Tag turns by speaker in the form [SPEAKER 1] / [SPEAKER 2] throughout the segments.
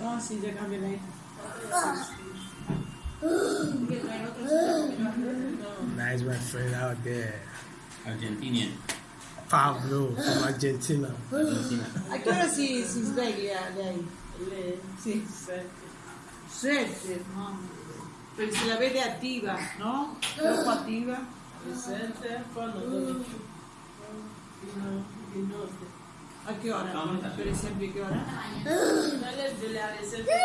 [SPEAKER 1] कौन सी जगह मिलाई
[SPEAKER 2] Nice my friend out there.
[SPEAKER 3] Argentinian.
[SPEAKER 2] Pablo from Argentina.
[SPEAKER 1] I can't see sveglia lei, le,
[SPEAKER 4] si
[SPEAKER 1] sveglia, mamma. se la vede no? Troppo attiva.
[SPEAKER 4] Presente,
[SPEAKER 1] ¿A
[SPEAKER 4] qué hora? Por ejemplo, qué hora? No les duele Sí. veces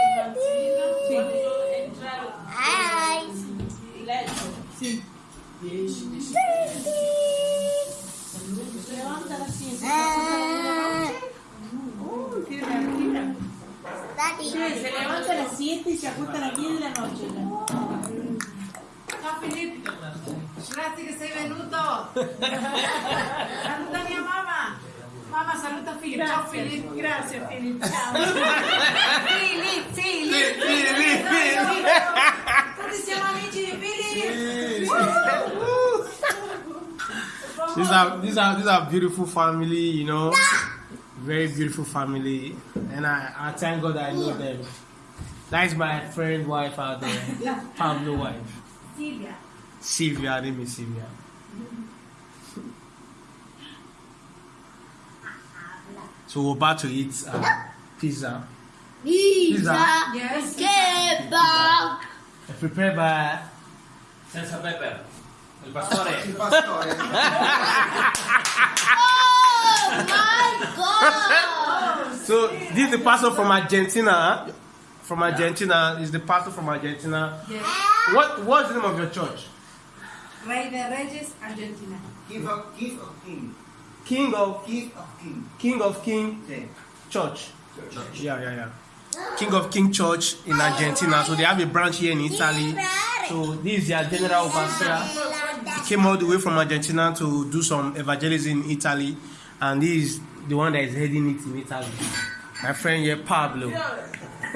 [SPEAKER 1] cuando
[SPEAKER 4] entraron. ¡Ay!
[SPEAKER 1] Sí. Levanta la ah. qué Se levanta a las 7 y se acuesta a las 10 de la noche.
[SPEAKER 5] Felipe. Gracias, venuto! a mi mamá. Ciao,
[SPEAKER 1] Ciao.
[SPEAKER 5] siamo amici di
[SPEAKER 2] These are these are these are beautiful family, you know, very beautiful family, and I, I thank God I know them. That is my friend wife out there, Pablo wife. Sylvia. Sylvia, name is Sylvia. So we're about to eat uh, pizza.
[SPEAKER 6] Pizza.
[SPEAKER 5] Yes.
[SPEAKER 6] Kebab.
[SPEAKER 2] Prepared by.
[SPEAKER 3] Senza pepper. El pastore. El pastore.
[SPEAKER 6] oh my God.
[SPEAKER 2] So this is the pastor from Argentina. From Argentina is the pastor from Argentina.
[SPEAKER 5] Yes.
[SPEAKER 2] What what's the name of your church?
[SPEAKER 5] Rey de Reyes, Argentina.
[SPEAKER 7] Give up, give up him.
[SPEAKER 2] King of
[SPEAKER 7] King of King.
[SPEAKER 2] King of King
[SPEAKER 7] yeah.
[SPEAKER 2] Church. Church. Yeah, yeah, yeah. King of King Church in Argentina. So they have a branch here in Italy. So this is their general pastor. He came all the way from Argentina to do some evangelism in Italy, and this is the one that is heading it in Italy. My friend here, Pablo.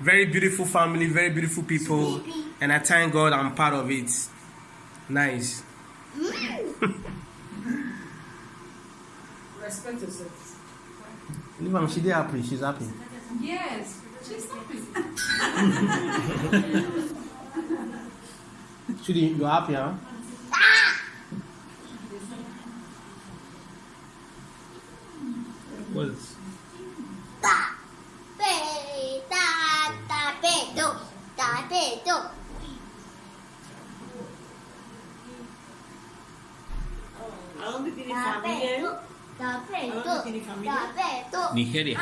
[SPEAKER 2] very beautiful family, very beautiful people, and I thank God I'm part of it. Nice.
[SPEAKER 4] expenses.
[SPEAKER 2] Leave am, she did happy, she's happy.
[SPEAKER 5] Yes, she's happy.
[SPEAKER 2] Chidi, you're happy, huh? What is
[SPEAKER 3] Nigeria.
[SPEAKER 2] Nigeria.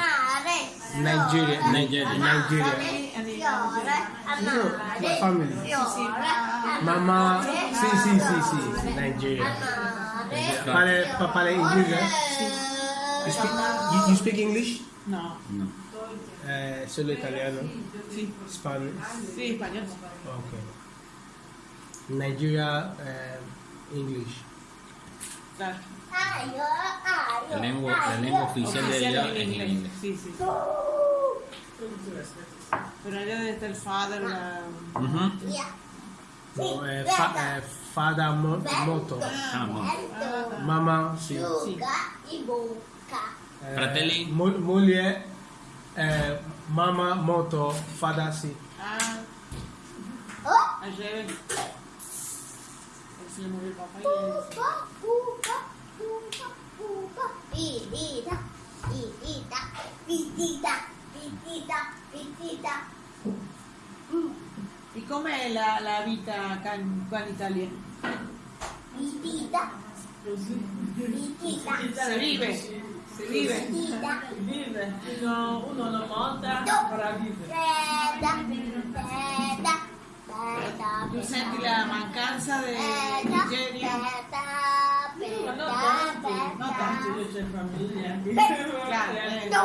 [SPEAKER 3] Nigeria.
[SPEAKER 2] Nigeria. Family. Mama. Si, si, si, si. Nigeria. Papale, papale English, eh? You speak, you, you speak English?
[SPEAKER 1] No.
[SPEAKER 3] No.
[SPEAKER 2] Eh, solo italiano?
[SPEAKER 1] Sì.
[SPEAKER 2] Spanish?
[SPEAKER 1] Sì, spagnolo.
[SPEAKER 2] Ok. Nigeria, eh, English.
[SPEAKER 6] Exacto.
[SPEAKER 3] La lengua, la lengua oficial, de
[SPEAKER 1] ella
[SPEAKER 3] es
[SPEAKER 1] Sí, Pero allá el father, la...
[SPEAKER 2] moto.
[SPEAKER 6] Mamá, sí.
[SPEAKER 2] Eh, eh, mamá, moto, fada, sí.
[SPEAKER 1] Ah.
[SPEAKER 6] Vitita, vitita, vitita, vitita, vitita.
[SPEAKER 1] Mm. E com'è la, la vita can, qua in Italia?
[SPEAKER 6] Vitita. Vitita.
[SPEAKER 1] Si vive. Si vive.
[SPEAKER 6] Vitita.
[SPEAKER 4] Vive. Uno, uno non monta, però vive.
[SPEAKER 6] Beda, beda, beda.
[SPEAKER 1] Tu senti la mancanza di
[SPEAKER 6] Jerry?
[SPEAKER 4] Ma non
[SPEAKER 6] tanti,
[SPEAKER 4] non tanti c'è famiglia.
[SPEAKER 1] Beh,
[SPEAKER 4] no!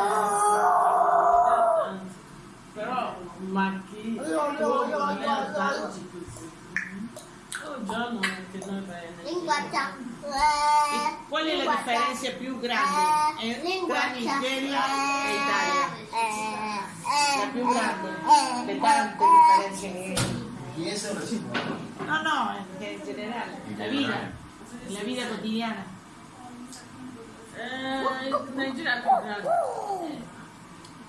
[SPEAKER 4] Però, ma chi? Io,
[SPEAKER 6] io, io,
[SPEAKER 4] io, io. Oh, Giorno, che non bene.
[SPEAKER 6] Linguaccia.
[SPEAKER 1] Qual è la differenza più grande eh, tra Nigeria e Italia? Eh, la più grande, le tante differenze.
[SPEAKER 7] Chi è se la
[SPEAKER 1] No, no, in generale, la vita la vida cotidiana.
[SPEAKER 4] Eh, Nigeria es muy grande. Oh.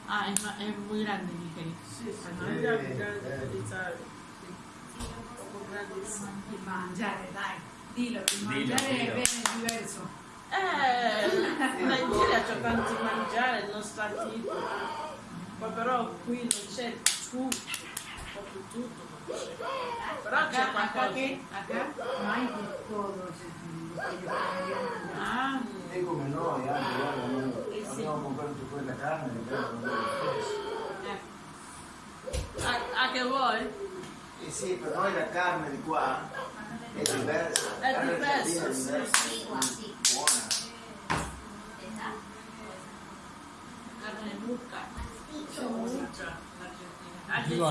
[SPEAKER 1] Ah, es, es muy grande
[SPEAKER 4] Nigeria. Nigeria es muy grande,
[SPEAKER 5] eh. mangiare, dai, dillo, mangiare è bene diverso.
[SPEAKER 4] Eh, in Nigeria c'è tanto mangiare, non sta tipo. Ma però qui non c'è tutto, proprio tutto.
[SPEAKER 5] Acá, acá, ¿qué? Acá todos Ah. Digo que
[SPEAKER 7] no, ya, ya, a comprar un poco de la carne, ¿A ah,
[SPEAKER 4] ah, ah, qué voy?
[SPEAKER 7] ¿eh? sí, pero no la carne de cuá. Es diversa. Es
[SPEAKER 4] diversa.
[SPEAKER 7] Es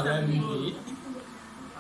[SPEAKER 4] Carne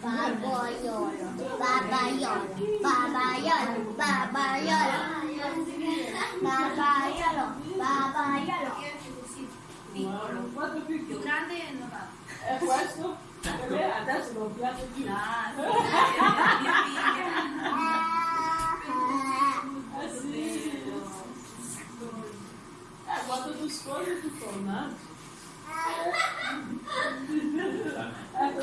[SPEAKER 6] Babaiolo, babaiolo, babaiolo, babaiolo, babaiolo, babaiolo.
[SPEAKER 4] Piccolo, quanto più,
[SPEAKER 5] più grande è 90.
[SPEAKER 4] E questo? Adesso non piace più. Ah, sì. Eh, quanto più scorre più torna. Ecco,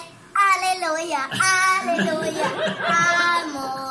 [SPEAKER 4] Hallelujah, hallelujah, amor.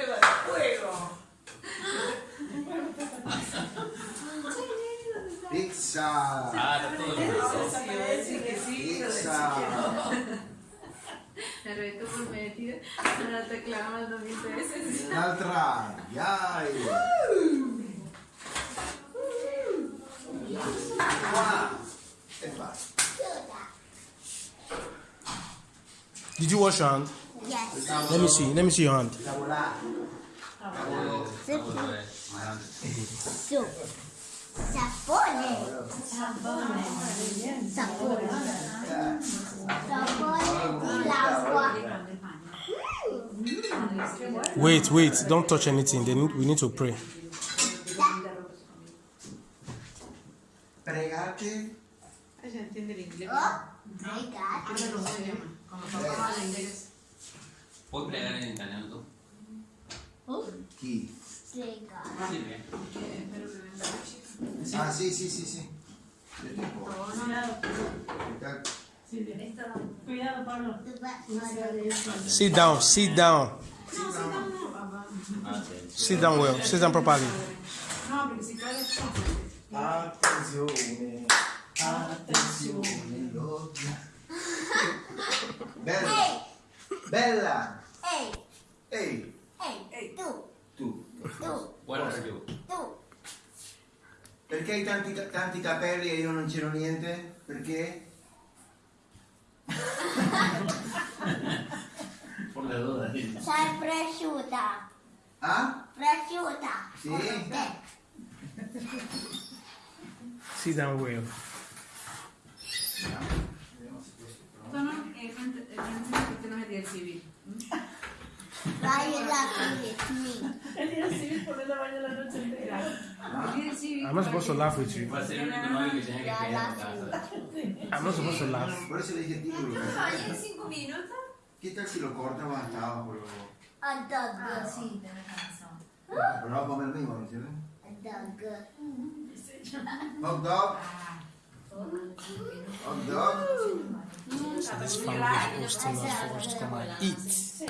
[SPEAKER 7] Pizza! Pizza!
[SPEAKER 5] Reto por medio, Sì, sì, sì, 2013.
[SPEAKER 7] Un'altra! Yai! Qua! E basta.
[SPEAKER 2] Did you wash your hand?
[SPEAKER 6] Yes.
[SPEAKER 2] Let me see. Let me see your hand.
[SPEAKER 6] So. sapone sapone sapone sapone l'acqua
[SPEAKER 2] wait wait don't touch anything they need, we need to pray
[SPEAKER 7] pregate Ah, sí, sí, sí, sí.
[SPEAKER 4] Cuidado, ah,
[SPEAKER 2] Sit down, sit down. Sit down, ah, well, Sit down properly.
[SPEAKER 5] No,
[SPEAKER 7] Attenzione, attenzione, Bella. Bella.
[SPEAKER 6] Hey.
[SPEAKER 3] Hey. Hey.
[SPEAKER 6] ¡Tú!
[SPEAKER 7] Perché hai tanti, tanti capelli e io non c'ero niente? Perché?
[SPEAKER 6] Sei cresciuta.
[SPEAKER 7] Ah?
[SPEAKER 6] Cresciuta.
[SPEAKER 7] Sì?
[SPEAKER 2] Sit down, Will.
[SPEAKER 5] Sono il 29 del CV.
[SPEAKER 2] I'm not supposed to laugh with you. I'm not supposed to laugh.
[SPEAKER 7] Por eso le dije título.
[SPEAKER 5] cinco minutos?
[SPEAKER 7] ¿Qué tal si lo corta o
[SPEAKER 2] This family is posting to come and eat.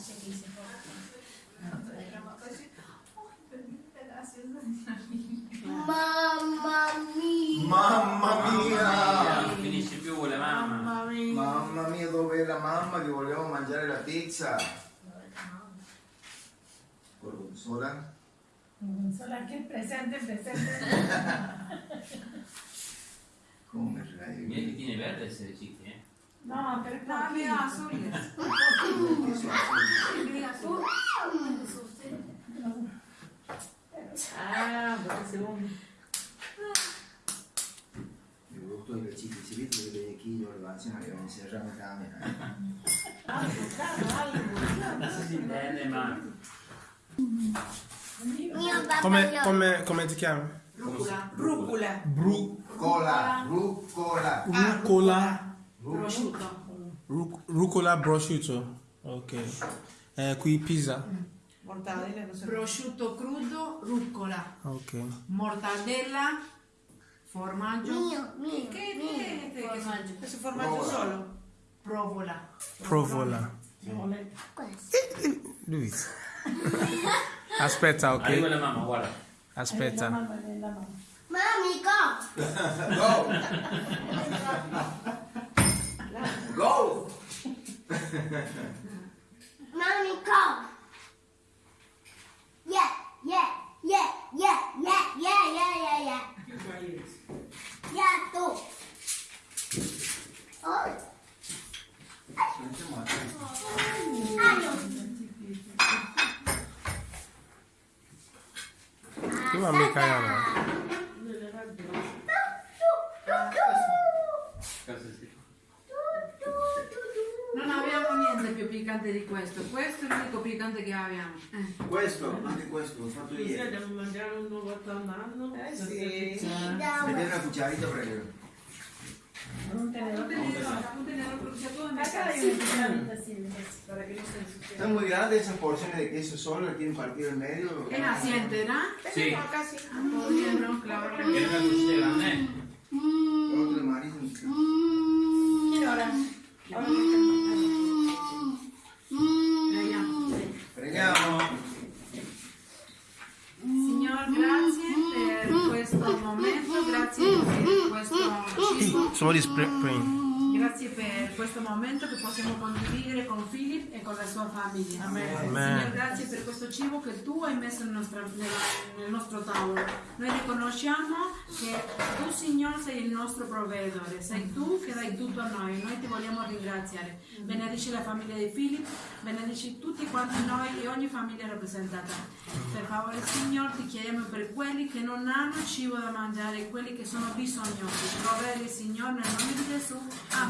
[SPEAKER 6] Mamma mia!
[SPEAKER 7] Mamma mia!
[SPEAKER 3] Non finisce più la mamma.
[SPEAKER 4] Mamma mia.
[SPEAKER 7] Mamma mia, dov'è la mamma che volevo mangiare la pizza? Gorgonzola?
[SPEAKER 4] Gorgonzola che presente, presente.
[SPEAKER 7] Come
[SPEAKER 3] fai?
[SPEAKER 7] Mica
[SPEAKER 3] che tiene verde essere cicchi, eh?
[SPEAKER 4] No, per
[SPEAKER 5] no,
[SPEAKER 7] mia, su.
[SPEAKER 5] Mia, su.
[SPEAKER 4] Ah,
[SPEAKER 7] buongiorno. Yoktu ve çiğ çiğ bir böyle iki yol var. non
[SPEAKER 3] ayağını serra mı tamam ya?
[SPEAKER 6] Ah,
[SPEAKER 2] Come, come, come ti chiami?
[SPEAKER 5] Rucola.
[SPEAKER 4] Rucola.
[SPEAKER 7] Brucola. Rucola.
[SPEAKER 2] Rucola.
[SPEAKER 5] Prosciutto.
[SPEAKER 2] Rucola prosciutto. Ok. Eh, qui Pisa. Mm.
[SPEAKER 4] mortadela, no sé.
[SPEAKER 5] Prosciutto crudo, rucola.
[SPEAKER 2] Ok.
[SPEAKER 5] Mortadella, formaggio.
[SPEAKER 6] Mio, mio.
[SPEAKER 5] ¿Qué
[SPEAKER 6] mio.
[SPEAKER 5] Che este formaggio?
[SPEAKER 4] Questo formaggio Provola. solo?
[SPEAKER 5] Provola.
[SPEAKER 2] Provola.
[SPEAKER 6] Provola.
[SPEAKER 2] Pues. Eh, eh,
[SPEAKER 3] Luis.
[SPEAKER 2] Aspetta, ok.
[SPEAKER 3] Arriva la mamma, guarda.
[SPEAKER 2] Aspetta.
[SPEAKER 4] Arriva la mamma, la mamma.
[SPEAKER 6] Mami, go!
[SPEAKER 7] go! go! trabajando. una
[SPEAKER 4] cucharita por Para que no
[SPEAKER 7] muy grandes esas porciones de queso solo tienen partido en medio.
[SPEAKER 5] Es así
[SPEAKER 3] Sí.
[SPEAKER 4] Ahora
[SPEAKER 5] Mm, mm, mm,
[SPEAKER 2] Somebody's praying.
[SPEAKER 5] Grazie per questo momento che possiamo condividere con Philip e con la sua famiglia.
[SPEAKER 4] Amen.
[SPEAKER 2] Amen.
[SPEAKER 5] Signore, grazie per questo cibo che tu hai messo nel nostro, nel nostro tavolo. Noi riconosciamo che tu, Signore, sei il nostro provvedore, sei tu che dai tutto a noi. Noi ti vogliamo ringraziare. Benedici la famiglia di Philip, benedici tutti quanti noi e ogni famiglia rappresentata. Per favore, Signore, ti chiediamo per quelli che non hanno cibo da mangiare, quelli che sono bisognosi. Provvedi, Signore, nel nome di Gesù. Amen.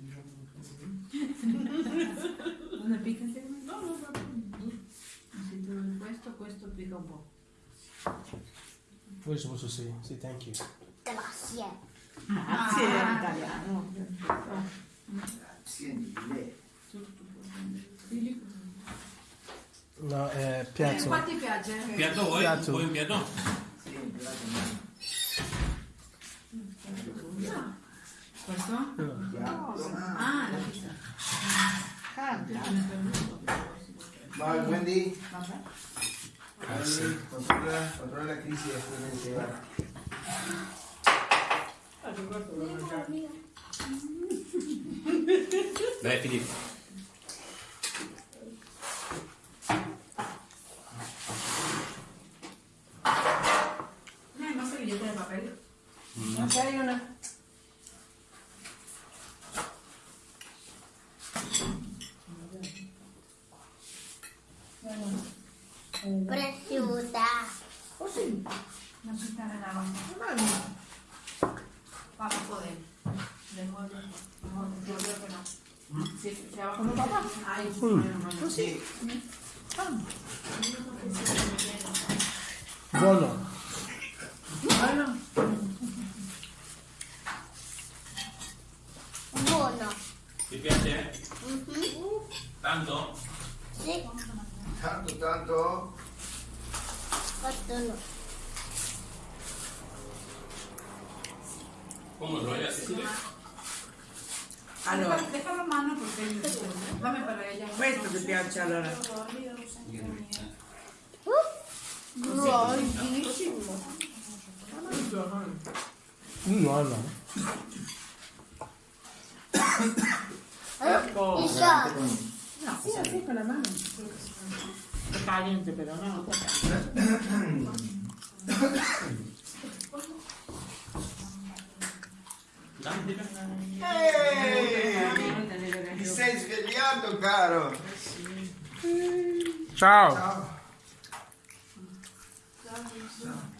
[SPEAKER 2] We're supposed to sì, thank you.
[SPEAKER 6] Grazie.
[SPEAKER 1] Grazie ah. italiano.
[SPEAKER 7] Grazie mille.
[SPEAKER 2] No, eh, piatto.
[SPEAKER 5] Eh, qua ti piace?
[SPEAKER 3] Piatto voi?
[SPEAKER 2] Piatto.
[SPEAKER 3] Vuoi un piatto?
[SPEAKER 7] Sì, un piatto. No.
[SPEAKER 5] Questo?
[SPEAKER 7] No.
[SPEAKER 5] Ah, la pizza.
[SPEAKER 1] Ah,
[SPEAKER 7] Vai, prendi.
[SPEAKER 2] Vabbè.
[SPEAKER 7] Ah, sí. controla, controla, la crisis después
[SPEAKER 3] de ansiedad. Dale, Filip.
[SPEAKER 5] ¿No hay más servilleta de papel?
[SPEAKER 1] No, mm.
[SPEAKER 6] no hay una.
[SPEAKER 5] No se está Para poder. De no Yo creo que no. Sí, abajo papá. Ahí. sí.
[SPEAKER 1] Mm. Pues
[SPEAKER 6] buonissimo.
[SPEAKER 2] Buono.
[SPEAKER 6] Ecco. No,
[SPEAKER 1] sì, no?
[SPEAKER 7] Ehi! Ti sei svegliato, caro?
[SPEAKER 2] Ciao.
[SPEAKER 7] Ciao.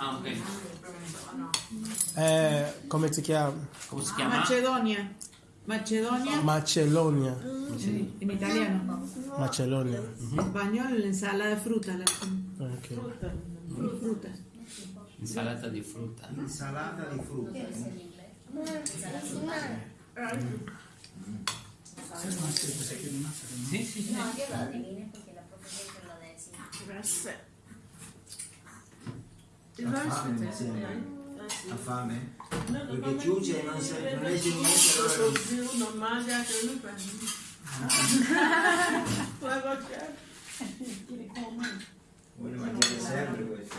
[SPEAKER 3] Ah, ok.
[SPEAKER 2] Eh, come si chiama?
[SPEAKER 3] Come si chiama?
[SPEAKER 1] Macedonia. Macedonia.
[SPEAKER 2] Macedonia.
[SPEAKER 1] Mm. In italiano.
[SPEAKER 2] Macedonia. Mm -hmm.
[SPEAKER 1] In spagnolo l'insalata di frutta.
[SPEAKER 2] Okay.
[SPEAKER 1] Frutta. Mm. frutta.
[SPEAKER 3] Insalata di frutta.
[SPEAKER 7] Insalata di frutta.
[SPEAKER 3] Sì, sì, sì.
[SPEAKER 8] No, io l'ho perché la professoressa
[SPEAKER 7] l'ha detto. Grazie. affame mi perché non, legge niente non
[SPEAKER 4] mangia che lui
[SPEAKER 7] vuole mangiare sempre questo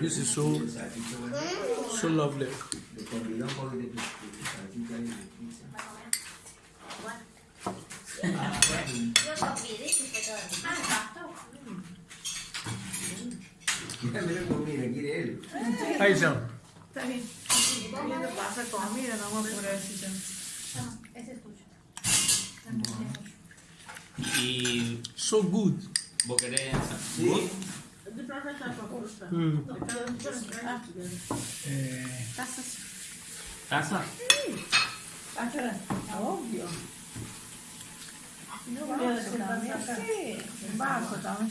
[SPEAKER 2] This is so so lovely. Aí, Jean.
[SPEAKER 4] Tá aí. Comida pasa comida, no vamos a minha Jean.
[SPEAKER 8] Ah, no, ese
[SPEAKER 2] So good.
[SPEAKER 3] ¿Vos querés
[SPEAKER 2] Good? Hum.
[SPEAKER 6] É... Taça. Taça? Taça, óbvio. Não,
[SPEAKER 3] não, não, não, não, não, não,
[SPEAKER 8] não,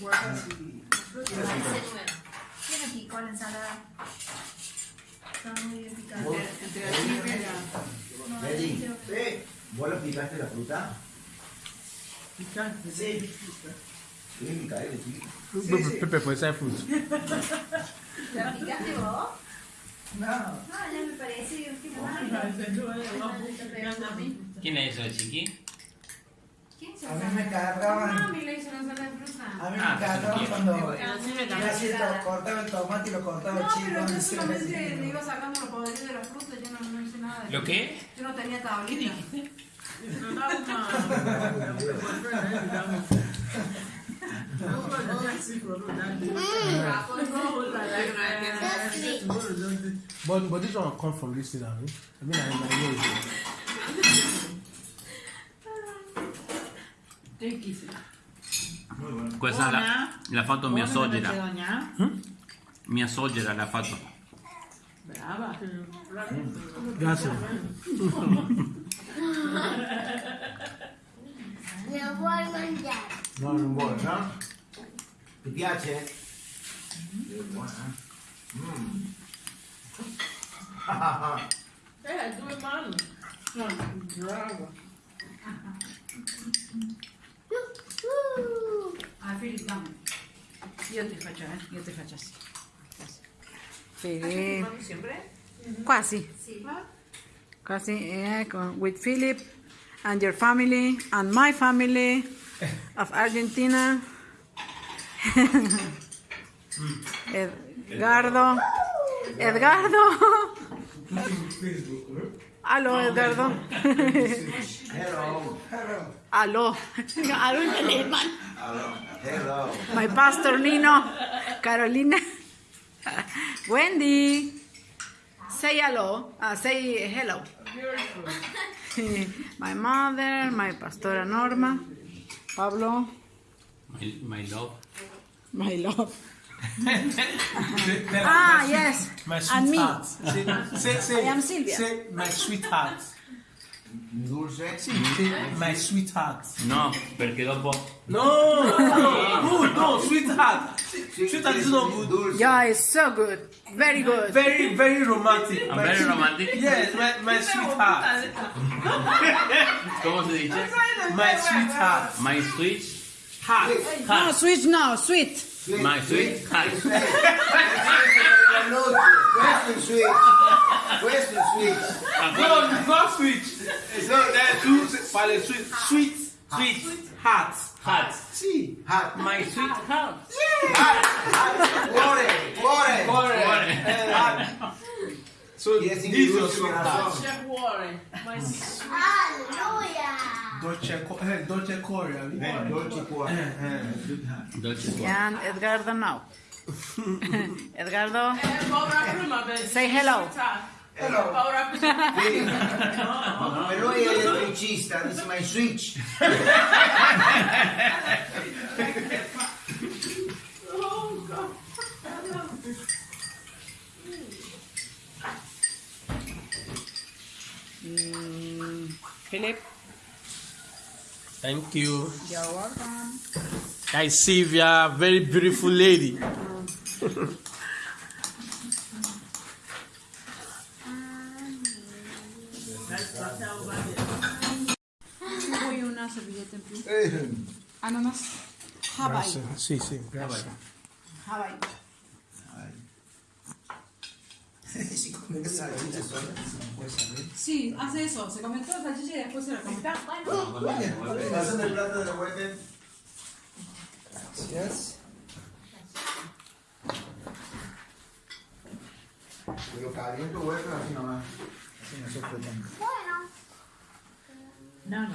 [SPEAKER 8] ¿Qué? y la ensalada. Está muy picante.
[SPEAKER 5] ¿Vos lo picaste la
[SPEAKER 7] fruta?
[SPEAKER 2] Sí. Pepe, puede ser fruta.
[SPEAKER 8] ¿La picaste vos?
[SPEAKER 7] No.
[SPEAKER 8] No, me parece.
[SPEAKER 3] ¿Quién es chiqui?
[SPEAKER 7] A mí me
[SPEAKER 5] cagaban,
[SPEAKER 7] a mí me
[SPEAKER 3] cagaban
[SPEAKER 7] cuando. el tomate y lo cortaba
[SPEAKER 5] No, pero yo solamente me iba sacando los poderes de la fruta, yo no, no hice nada.
[SPEAKER 3] ¿Lo qué?
[SPEAKER 5] Yo no tenía tablita.
[SPEAKER 2] But but this one come from this
[SPEAKER 3] Questa l'ha, fatto hmm? mia sogera.
[SPEAKER 4] Hm?
[SPEAKER 3] Mia sogera l'ha fatto.
[SPEAKER 4] Brava.
[SPEAKER 2] Grazie.
[SPEAKER 6] non vuoi mangiare?
[SPEAKER 7] No, non vuoi, no? Ti piace? Mm.
[SPEAKER 4] eh, due mani. No, brava.
[SPEAKER 5] Ah, Philip, Io te faccio, eh? Io te faccio sì. Sì.
[SPEAKER 4] siempre?
[SPEAKER 5] Casi. Sí. ¿Ah? Casi, eh, con, with Philip and your family and my family of Argentina. Edgardo. Edgardo. Aló, Edgardo.
[SPEAKER 7] Hello. Hello.
[SPEAKER 5] Aló, aló en alemán.
[SPEAKER 7] hello.
[SPEAKER 5] My pastor Nino, Carolina, Wendy. Say hello, ah, say hello. My mother, my pastora Norma, Pablo.
[SPEAKER 3] My, love.
[SPEAKER 5] My love. ah, yes.
[SPEAKER 2] My sweetheart. Say, say, say,
[SPEAKER 5] I am Silvia.
[SPEAKER 2] Say my sweetheart.
[SPEAKER 7] Dulce.
[SPEAKER 2] Sì, sì, ma è sweetheart.
[SPEAKER 3] No, perché dopo.
[SPEAKER 2] No, no, good, no, sweetheart. Sweetheart is not good.
[SPEAKER 5] Yeah, it's so good. Very good.
[SPEAKER 2] Very, very romantic.
[SPEAKER 3] I'm very romantic.
[SPEAKER 2] Yes, my, my sweetheart.
[SPEAKER 3] Come si dice?
[SPEAKER 2] My sweetheart.
[SPEAKER 3] My sweet
[SPEAKER 2] heart.
[SPEAKER 5] No, sweet no, sweet.
[SPEAKER 3] My sweet heart.
[SPEAKER 7] Where's the sweets?
[SPEAKER 2] No, it's not sweet. It's not that too. Palais sweet. Sweet. Sweet. Heart.
[SPEAKER 3] Heart.
[SPEAKER 7] See. Heart.
[SPEAKER 3] My sweet heart.
[SPEAKER 7] Yeah. Heart.
[SPEAKER 2] Heart. Glory. Glory. Glory. So
[SPEAKER 7] yes,
[SPEAKER 2] this is your
[SPEAKER 4] Dolce cuore. My
[SPEAKER 6] sweet. Hallelujah.
[SPEAKER 2] Dolce cuore. Eh, Dolce cuore. Eh?
[SPEAKER 7] Eh, Dolce cuore.
[SPEAKER 3] Dolce cuore.
[SPEAKER 5] And Edgardo now. Edgardo. Say hello.
[SPEAKER 7] Hello.
[SPEAKER 4] Ora sì.
[SPEAKER 7] no, no. noi è elettricista, this is my switch.
[SPEAKER 4] oh God.
[SPEAKER 5] Mm, Philip.
[SPEAKER 2] Thank you.
[SPEAKER 5] You're welcome.
[SPEAKER 2] I see you are
[SPEAKER 5] a very beautiful lady. Uh-huh. Ananas. Hawaii.
[SPEAKER 2] Sí, sí,
[SPEAKER 5] Hawaii. Sí, hace eso. Se comentó la salchicha y después se la
[SPEAKER 7] bueno? el plato de Gracias. caliente así nomás. Así no se
[SPEAKER 6] Bueno.
[SPEAKER 4] No, no.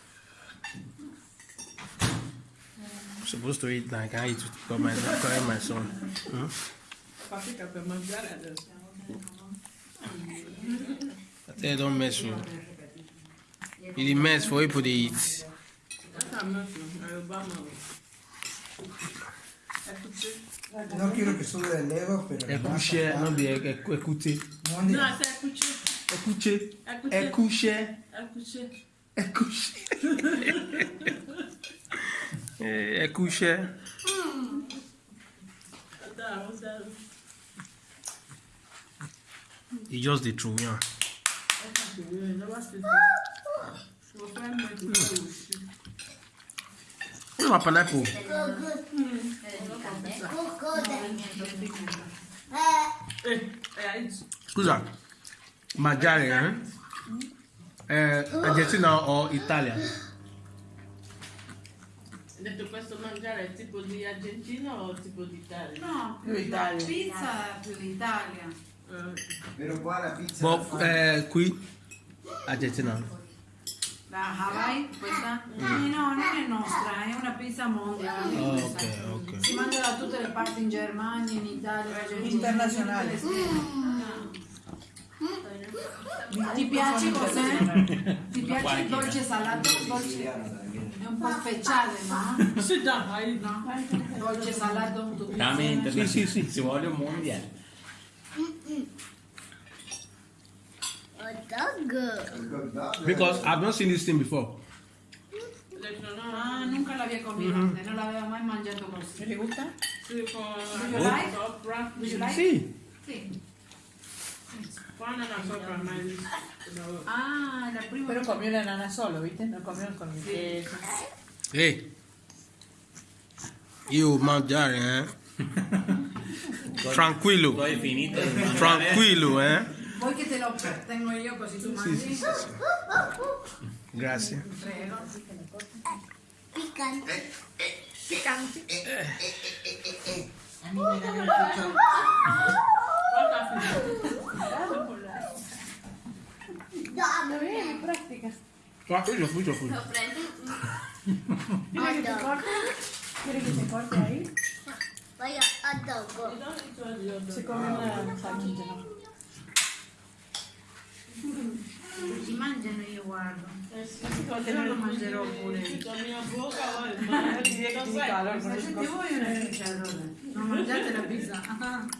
[SPEAKER 2] supposed to eat like I can't eat for my i my son.
[SPEAKER 4] Hmm?
[SPEAKER 2] I tell you don't mess with It mess for people to eat.
[SPEAKER 7] Non quiero que solo le leva, pero.
[SPEAKER 2] Écouché, non bien, écoutez.
[SPEAKER 7] Non,
[SPEAKER 2] c'est écouché. ẹ
[SPEAKER 4] kú iṣẹ́.
[SPEAKER 2] e just
[SPEAKER 4] dey throw yan.
[SPEAKER 2] Where's my pineapple? Scusa, mangiare, eh? eh Argentina o Italia?
[SPEAKER 4] l'Italia è tipo di Argentina o tipo di Italia?
[SPEAKER 5] No,
[SPEAKER 4] più Italia.
[SPEAKER 5] la pizza più l'Italia.
[SPEAKER 7] Però qua la pizza...
[SPEAKER 2] Boh, eh, qui? Argentina.
[SPEAKER 5] La Hawaii, questa? Mm. Eh, no, non è nostra, è una pizza mondiale.
[SPEAKER 2] Oh, okay, okay.
[SPEAKER 5] Si manda da tutte le parti in Germania, in Italia, in
[SPEAKER 4] internazionale.
[SPEAKER 5] Ah. Ti piace cos'è? Ti piace il dolce salato? Dolce? un po' speciale, no?
[SPEAKER 4] Sì, dai,
[SPEAKER 5] no? Dolce salato un tubo.
[SPEAKER 3] Veramente,
[SPEAKER 2] sì, sì, sì,
[SPEAKER 3] ci vuole un mondiale. Dog.
[SPEAKER 2] Because I've not seen this thing before.
[SPEAKER 5] Ah, nunca la había comido mm -hmm. no la había más mangiato così.
[SPEAKER 4] ¿Le gusta? Sí, con...
[SPEAKER 5] Do you like? Do you like?
[SPEAKER 4] Sí. Sí. Fue ananas sopa, mal.
[SPEAKER 5] Ah, la prima.
[SPEAKER 4] Pero comió la nana solo, ¿viste? No comió con mi sí.
[SPEAKER 2] Hey. You mangiare, eh.
[SPEAKER 3] Tranquilo. Estoy finito.
[SPEAKER 2] Tranquilo, eh.
[SPEAKER 5] Voy que te lo tengo
[SPEAKER 2] yo, pues si tú
[SPEAKER 4] mangas. Sí, sí, sí. Gracias. Picante. Picante. Eh, eh,
[SPEAKER 6] eh, A
[SPEAKER 5] mí me da mucho.
[SPEAKER 4] Ya, no práctica. yo
[SPEAKER 5] fui,
[SPEAKER 4] yo
[SPEAKER 5] fui. ¿Quieres que
[SPEAKER 4] te corte? que te corte ahí? Vaya,
[SPEAKER 5] Se come una
[SPEAKER 6] si
[SPEAKER 4] ¿no?
[SPEAKER 6] Si
[SPEAKER 4] mangiano io guardo. Eh lo mangerò pure. no mia
[SPEAKER 3] bocca Non la
[SPEAKER 4] pizza.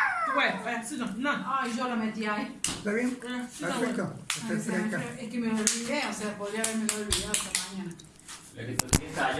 [SPEAKER 4] bueno bueno, c'est no.
[SPEAKER 5] Ay, yo la metí ahí.
[SPEAKER 7] ¿Está bien?
[SPEAKER 4] Sí,
[SPEAKER 7] está Perfecto.
[SPEAKER 5] bueno.
[SPEAKER 7] Está
[SPEAKER 5] Ay, es que me olvidé, o sea, podría haberme olvidado esta mañana.